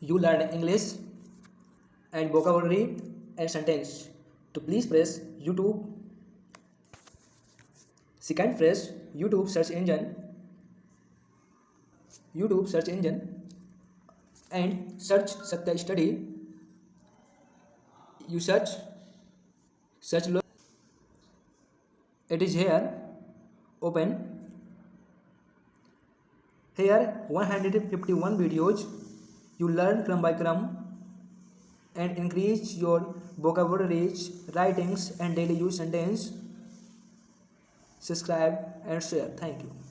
you learn English and vocabulary and sentence. To please press YouTube. Second press YouTube search engine. YouTube search engine and search Satya Study. You search search it is here open here 151 videos you learn crumb by crumb and increase your vocabularies writings and daily use sentence. Subscribe and share. Thank you